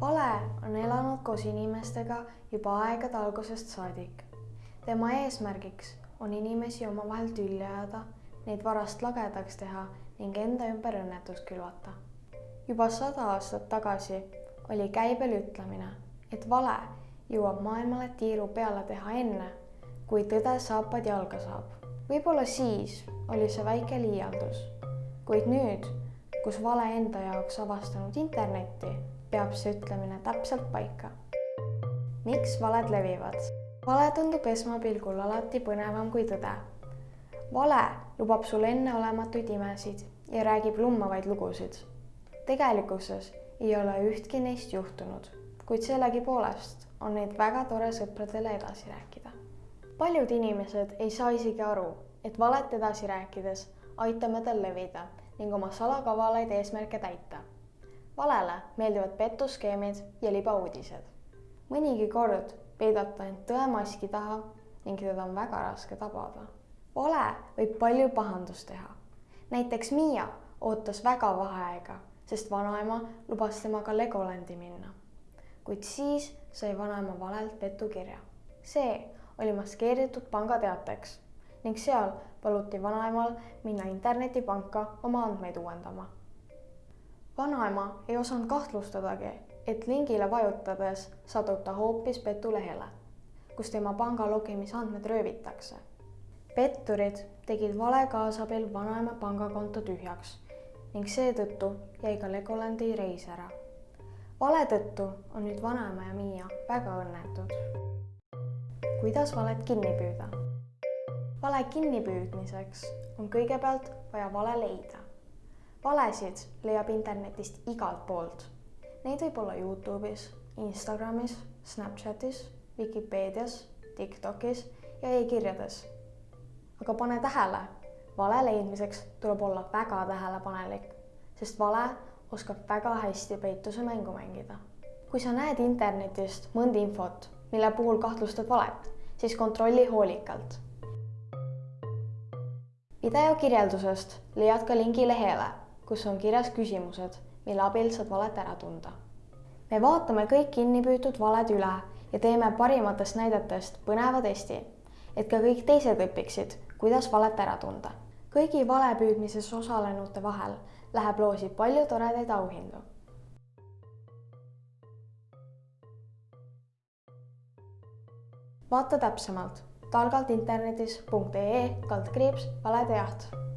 vale on elanud koos inimestega juba aegade algusest saadik. tema eesmärgiks on inimesi omavahel tülli ajada, neid varast lagedaks teha ning enda ümber õnnetust külvata. juba sada aastat tagasi oli käibel ütlemine, et vale jõuab maailmale tiiru peale teha enne, kui tõde saapad jalga saab. võib-olla siis oli see väike liialdus, kuid nüüd, kus vale enda jaoks avastanud internetti peab see ütlemine täpselt paika. miks valed levivad? vale tundub esmapilgul alati põnevam kui tõde. vale lubab sul enneolematuid imesid ja räägib lummavaid lugusid. tegelikkuses ei ole ühtki neist juhtunud, kuid sellegipoolest on neid väga tore sõpradele edasi rääkida. paljud inimesed ei saa isegi aru, et valet edasi rääkides aitame tal levida ning oma salakavalaid eesmärke täita valele meeldivad petuskeemid ja libauudised. mõnigi kord peidab ta end tõemaski taha ning teda on väga raske tabada. vale võib palju pahandust teha. näiteks Miia ootas väga vaheaega, sest vanaema lubas temaga Legolandi minna. kuid siis sai vanaema valelt petukirja. see oli maskeeritud pangateateks ning seal paluti vanaemal minna internetipanka oma andmeid uuendama vanaema ei osanud kahtlustadagi, et lingile vajutades satub ta hoopis petulehele, kus tema panga logimisandmed röövitakse. petturid tegid vale kaasabil vanaema pangakonto tühjaks ning seetõttu jäi ka Legolandi reis ära. vale tõttu on nüüd vanaema ja Miia väga õnnetud. kuidas valet kinni püüda? vale kinnipüüdmiseks on kõigepealt vaja vale leida valesid leiab internetist igalt poolt. Neid võib olla Youtube'is, Instagramis, Snapchatis, Vikipeedias, Tiktokis ja e-kirjades. aga pane tähele, vale leidmiseks tuleb olla väga tähelepanelik, sest vale oskab väga hästi peituse mängu mängida. kui sa näed internetist mõnda infot, mille puhul kahtlustad valet, siis kontrolli hoolikalt. video kirjeldusest leiad ka lingi lehele kus on kirjas küsimused, mille abil saad valet ära tunda. me vaatame kõik kinnipüütud valed üle ja teeme parimatest näidetest põneva testi, et ka kõik teised õpiksid, kuidas valet ära tunda. kõigi valepüüdmises osalenute vahel läheb loosi palju toredaid auhindu. vaata täpsemalt targalt internetis.ee kaldkriips valede jaht